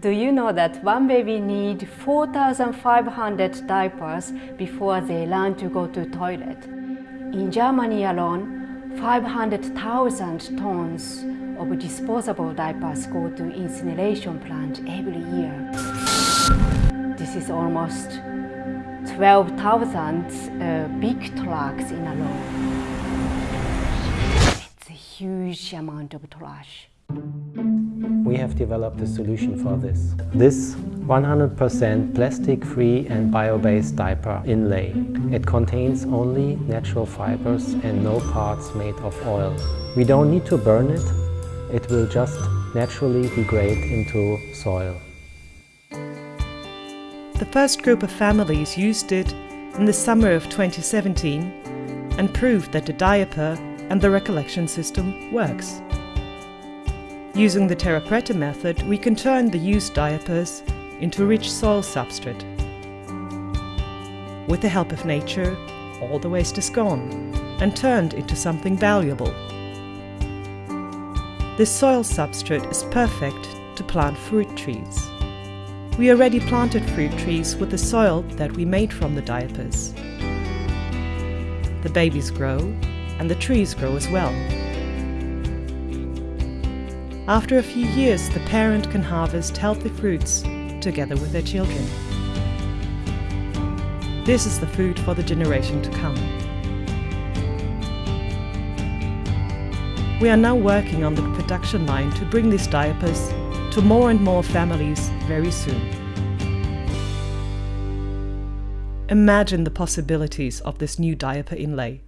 Do you know that one baby needs 4,500 diapers before they learn to go to toilet? In Germany alone, 500,000 tons of disposable diapers go to incineration plant every year. This is almost 12,000 uh, big trucks in a row. It's a huge amount of trash. We have developed a solution for this. This 100% plastic-free and bio-based diaper inlay. It contains only natural fibers and no parts made of oil. We don't need to burn it, it will just naturally degrade into soil. The first group of families used it in the summer of 2017 and proved that the diaper and the recollection system works. Using the Terra Preta method, we can turn the used diapers into a rich soil substrate. With the help of nature, all the waste is gone and turned into something valuable. This soil substrate is perfect to plant fruit trees. We already planted fruit trees with the soil that we made from the diapers. The babies grow and the trees grow as well. After a few years, the parent can harvest healthy fruits together with their children. This is the food for the generation to come. We are now working on the production line to bring these diapers to more and more families very soon. Imagine the possibilities of this new diaper inlay.